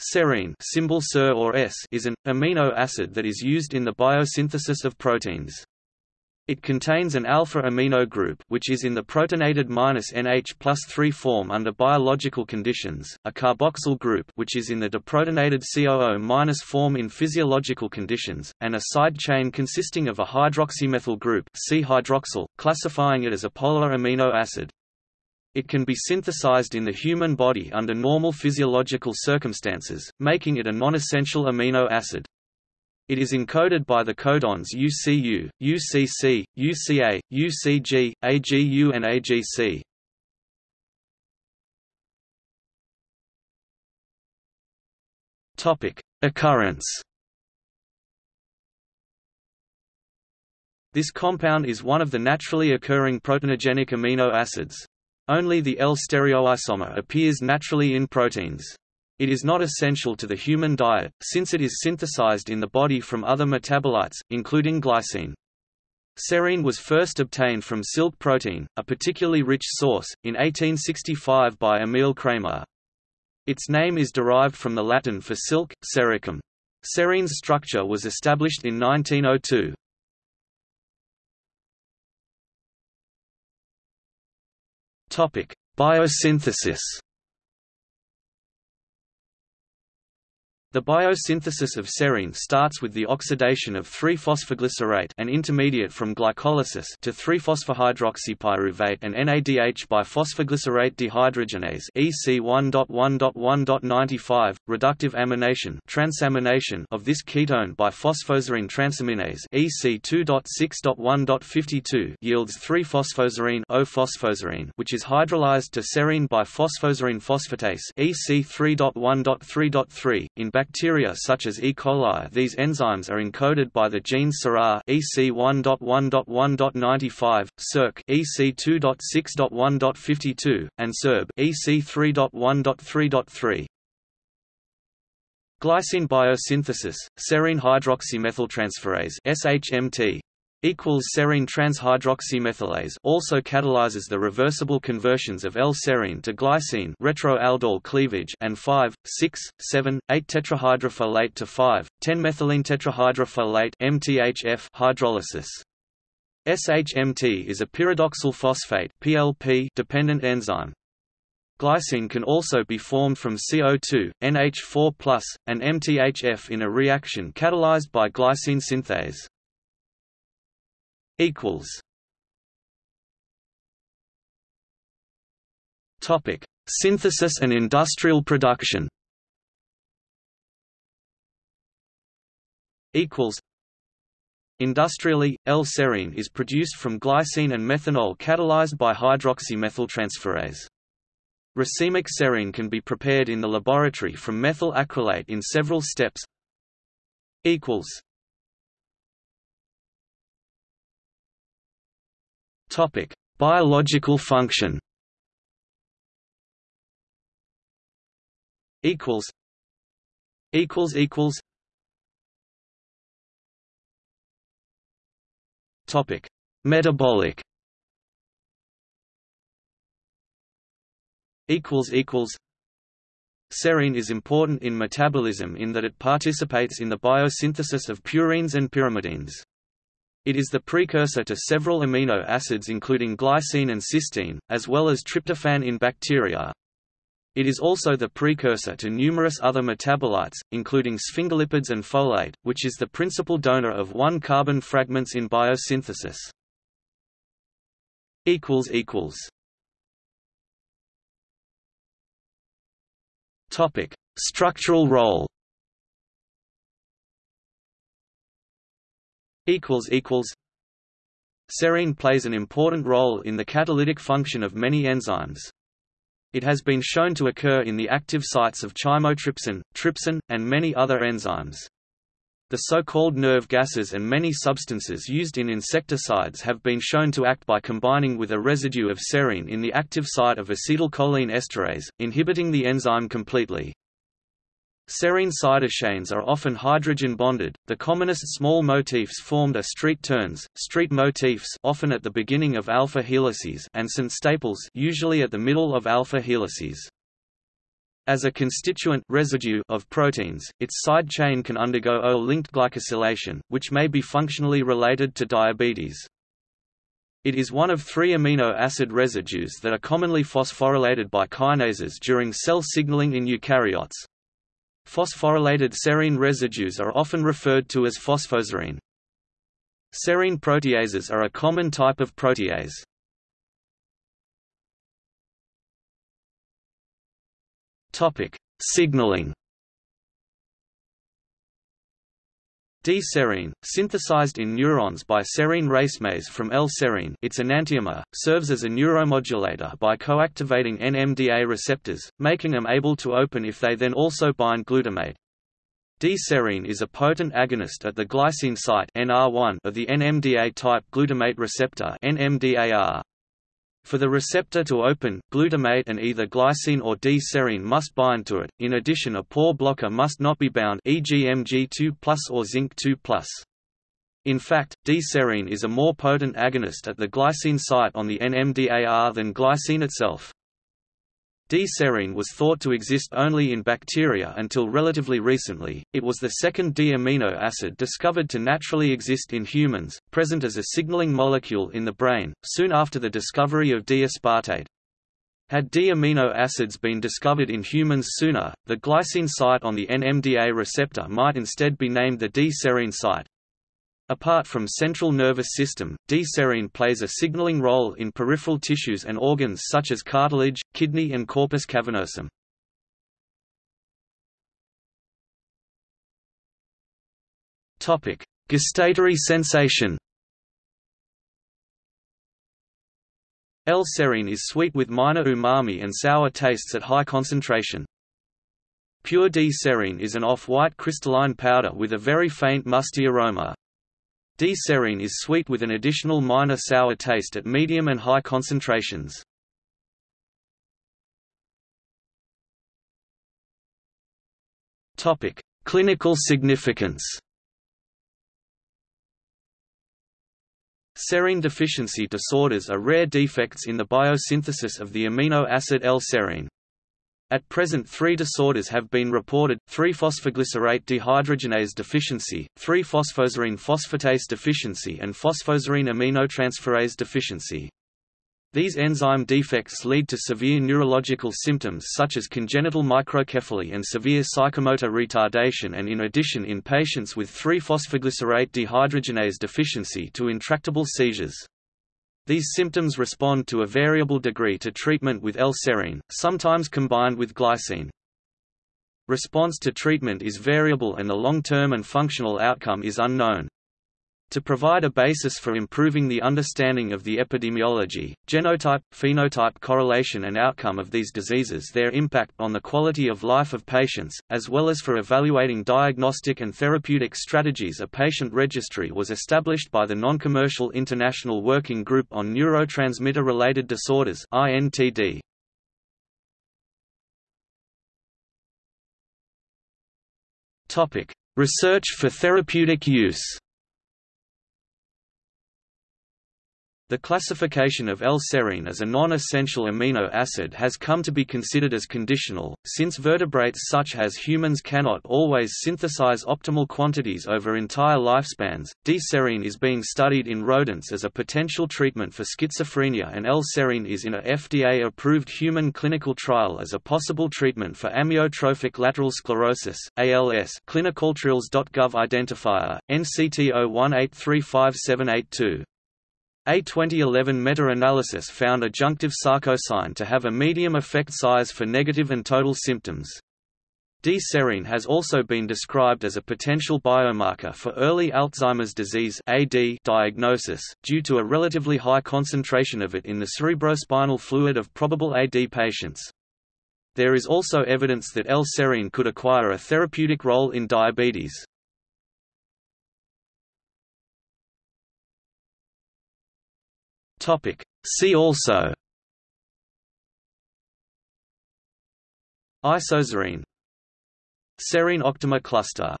Serine symbol SER or S is an, amino acid that is used in the biosynthesis of proteins. It contains an alpha amino group which is in the protonated -NH plus 3 form under biological conditions, a carboxyl group which is in the deprotonated COO- form in physiological conditions, and a side chain consisting of a hydroxymethyl group C-hydroxyl, classifying it as a polar amino acid. It can be synthesized in the human body under normal physiological circumstances, making it a non-essential amino acid. It is encoded by the codons UCU, UCC, UCA, UCG, AGU and AGC. Topic: Occurrence. This compound is one of the naturally occurring proteinogenic amino acids. Only the L-stereoisomer appears naturally in proteins. It is not essential to the human diet, since it is synthesized in the body from other metabolites, including glycine. Serine was first obtained from silk protein, a particularly rich source, in 1865 by Emil Cramer. Its name is derived from the Latin for silk, sericum. Serine's structure was established in 1902. Topic: Biosynthesis. The biosynthesis of serine starts with the oxidation of 3-phosphoglycerate an intermediate from glycolysis to 3-phosphohydroxypyruvate and NADH by phosphoglycerate dehydrogenase EC1.1.1.95, reductive amination transamination of this ketone by phosphoserine transaminase EC2.6.1.52 yields 3-phosphoserine O-phosphoserine which is hydrolyzed to serine by phosphoserine phosphatase EC3.1.3.3 in bacteria such as E. coli these enzymes are encoded by the genes SERA EC1.1.1.95, SERC EC2.6.1.52, and SERB EC3.1.3.3. Glycine biosynthesis, serine hydroxymethyltransferase SHMT equals serine transhydroxymethylase also catalyzes the reversible conversions of L-serine to glycine retroaldol cleavage and 5, 6, 7, 8 tetrahydrofolate to 5, 10 methylene tetrahydrofolate MTHF hydrolysis. SHMT is a pyridoxal phosphate PLP dependent enzyme. Glycine can also be formed from CO2, NH4+, and MTHF in a reaction catalyzed by glycine synthase equals Topic: Synthesis and industrial production. Equals. Industrially, L-serine is produced from glycine and methanol catalyzed by hydroxymethyltransferase. Racemic serine can be prepared in the laboratory from methyl acrylate in several steps. Equals. Topic: Biological function. Equals. Equals equals. Topic: Metabolic. Equals equals. Serine is important in metabolism in that it participates in the biosynthesis of purines and pyrimidines. It is the precursor to several amino acids including glycine and cysteine, as well as tryptophan in bacteria. It is also the precursor to numerous other metabolites, including sphingolipids and folate, which is the principal donor of one-carbon fragments in biosynthesis. Structural role. Serine plays an important role in the catalytic function of many enzymes. It has been shown to occur in the active sites of chymotrypsin, trypsin, and many other enzymes. The so-called nerve gases and many substances used in insecticides have been shown to act by combining with a residue of serine in the active site of acetylcholine esterase, inhibiting the enzyme completely. Serine side chains are often hydrogen bonded. The commonest small motifs formed are ST turns, ST motifs often at the beginning of alpha helices and ST staples usually at the middle of alpha helices. As a constituent residue of proteins, its side chain can undergo O-linked glycosylation, which may be functionally related to diabetes. It is one of three amino acid residues that are commonly phosphorylated by kinases during cell signaling in eukaryotes. Phosphorylated serine residues are often referred to as phosphoserine. Serine proteases are a common type of protease. Topic: Signaling. D-serine, synthesized in neurons by serine racemase from L-serine its enantiomer, serves as a neuromodulator by coactivating NMDA receptors, making them able to open if they then also bind glutamate. D-serine is a potent agonist at the glycine site NR1 of the NMDA-type glutamate receptor NMDAR. For the receptor to open, glutamate and either glycine or D-serine must bind to it. In addition, a pore blocker must not be bound, e.g. Mg2+ or zinc 2+. In fact, D-serine is a more potent agonist at the glycine site on the NMDAR than glycine itself. D-serine was thought to exist only in bacteria until relatively recently. It was the second D-amino acid discovered to naturally exist in humans, present as a signaling molecule in the brain, soon after the discovery of D-aspartate. Had D-amino acids been discovered in humans sooner, the glycine site on the NMDA receptor might instead be named the D-serine site. Apart from central nervous system, D-serine plays a signaling role in peripheral tissues and organs such as cartilage, kidney and corpus cavernosum. Gustatory sensation L-serine is sweet with minor umami and sour tastes at high concentration. Pure D-serine is an off-white crystalline powder with a very faint musty aroma. D-serine is sweet with an additional minor sour taste at medium and high concentrations. Topic: Clinical significance. Serine deficiency disorders are rare defects in the biosynthesis of the amino acid L-serine. At present three disorders have been reported, 3-phosphoglycerate dehydrogenase deficiency, 3-phosphoserine phosphatase deficiency and phosphoserine aminotransferase deficiency. These enzyme defects lead to severe neurological symptoms such as congenital microcephaly and severe psychomotor retardation and in addition in patients with 3-phosphoglycerate dehydrogenase deficiency to intractable seizures. These symptoms respond to a variable degree to treatment with L-serine, sometimes combined with glycine. Response to treatment is variable and the long-term and functional outcome is unknown. To provide a basis for improving the understanding of the epidemiology, genotype, phenotype correlation and outcome of these diseases their impact on the quality of life of patients, as well as for evaluating diagnostic and therapeutic strategies a patient registry was established by the Non-Commercial International Working Group on Neurotransmitter-Related Disorders INTD. Research for therapeutic use The classification of L-serine as a non-essential amino acid has come to be considered as conditional, since vertebrates such as humans cannot always synthesize optimal quantities over entire lifespans. D-serine is being studied in rodents as a potential treatment for schizophrenia and L-serine is in a FDA-approved human clinical trial as a possible treatment for amyotrophic lateral sclerosis (ALS). ClinicalTrials.gov identifier NCT 01835782 a 2011 meta-analysis found adjunctive sarcosine to have a medium effect size for negative and total symptoms. D-serine has also been described as a potential biomarker for early Alzheimer's disease AD diagnosis, due to a relatively high concentration of it in the cerebrospinal fluid of probable AD patients. There is also evidence that L-serine could acquire a therapeutic role in diabetes. Topic. See also. Isoserine Serine octamer cluster